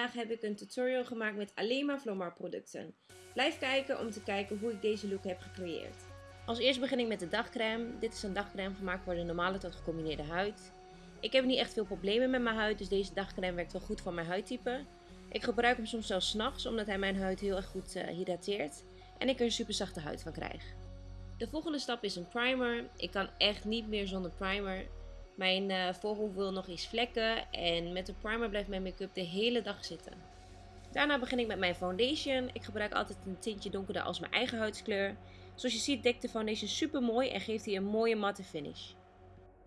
vandaag heb ik een tutorial gemaakt met alleen maar Vlomar producten. Blijf kijken om te kijken hoe ik deze look heb gecreëerd. Als eerst begin ik met de dagcreme. Dit is een dagcreme gemaakt voor de normale tot gecombineerde huid. Ik heb niet echt veel problemen met mijn huid, dus deze dagcreme werkt wel goed voor mijn huidtype. Ik gebruik hem soms zelfs s'nachts, omdat hij mijn huid heel erg goed uh, hydrateert. En ik er een super zachte huid van krijg. De volgende stap is een primer. Ik kan echt niet meer zonder primer. Mijn uh, voorhoofd wil nog eens vlekken en met de primer blijft mijn make-up de hele dag zitten. Daarna begin ik met mijn foundation. Ik gebruik altijd een tintje donkerder als mijn eigen huidskleur. Zoals je ziet dekt de foundation super mooi en geeft hij een mooie matte finish.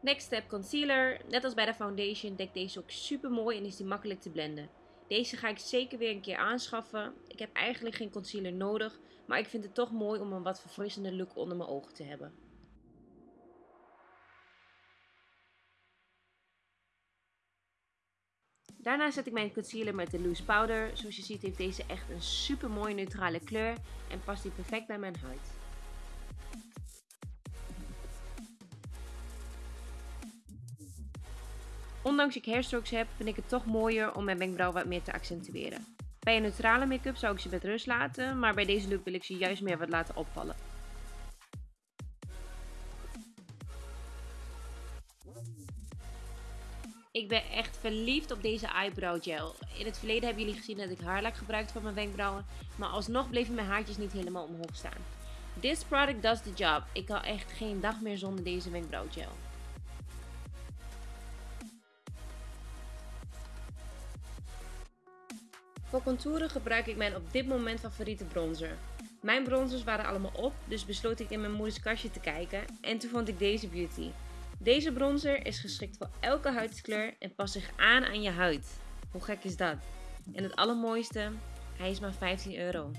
Next step concealer. Net als bij de foundation dekt deze ook super mooi en is die makkelijk te blenden. Deze ga ik zeker weer een keer aanschaffen. Ik heb eigenlijk geen concealer nodig, maar ik vind het toch mooi om een wat verfrissende look onder mijn ogen te hebben. Daarna zet ik mijn concealer met de loose powder. Zoals je ziet heeft deze echt een super mooie neutrale kleur en past die perfect bij mijn huid. Ondanks ik hairstrokes heb, vind ik het toch mooier om mijn wenkbrauwen wat meer te accentueren. Bij een neutrale make-up zou ik ze met rust laten, maar bij deze look wil ik ze juist meer wat laten opvallen. Ik ben echt verliefd op deze eyebrow gel. In het verleden hebben jullie gezien dat ik haarlak gebruikte voor mijn wenkbrauwen. Maar alsnog bleven mijn haartjes niet helemaal omhoog staan. This product does the job. Ik kan echt geen dag meer zonder deze wenkbrauw gel. Voor contouren gebruik ik mijn op dit moment favoriete bronzer. Mijn bronzers waren allemaal op, dus besloot ik in mijn moeders kastje te kijken en toen vond ik deze beauty. Deze bronzer is geschikt voor elke huidskleur en past zich aan aan je huid. Hoe gek is dat? En het allermooiste, hij is maar 15 euro.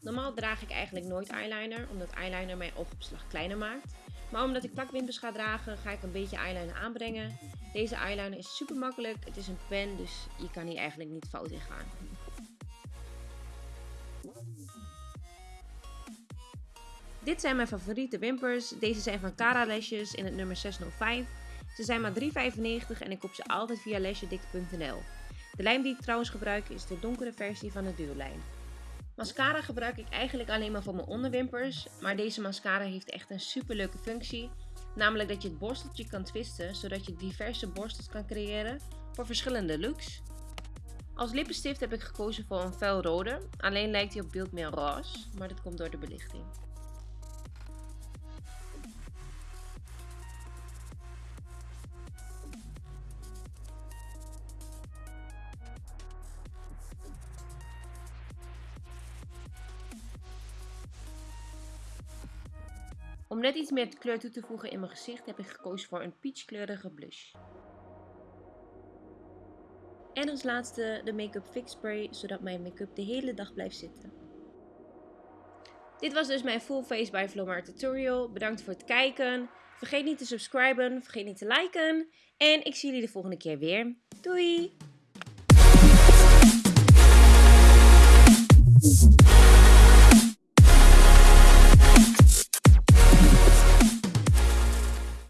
Normaal draag ik eigenlijk nooit eyeliner, omdat eyeliner mijn oogopslag kleiner maakt. Maar omdat ik plakwimpers ga dragen, ga ik een beetje eyeliner aanbrengen. Deze eyeliner is super makkelijk, het is een pen, dus je kan hier eigenlijk niet fout in gaan. Dit zijn mijn favoriete wimpers. Deze zijn van Cara Lashes in het nummer 605. Ze zijn maar 3,95 en ik koop ze altijd via lashedik.nl. De lijm die ik trouwens gebruik is de donkere versie van de duurlijn. Mascara gebruik ik eigenlijk alleen maar voor mijn onderwimpers, maar deze mascara heeft echt een super leuke functie. Namelijk dat je het borsteltje kan twisten, zodat je diverse borstels kan creëren voor verschillende looks. Als lippenstift heb ik gekozen voor een fel rode, alleen lijkt hij op beeld meer roze, maar dat komt door de belichting. Om net iets meer kleur toe te voegen in mijn gezicht heb ik gekozen voor een peachkleurige blush. En als laatste de Make-up Fix Spray, zodat mijn make-up de hele dag blijft zitten. Dit was dus mijn Full Face by Vlomar tutorial. Bedankt voor het kijken. Vergeet niet te subscriben, vergeet niet te liken. En ik zie jullie de volgende keer weer. Doei!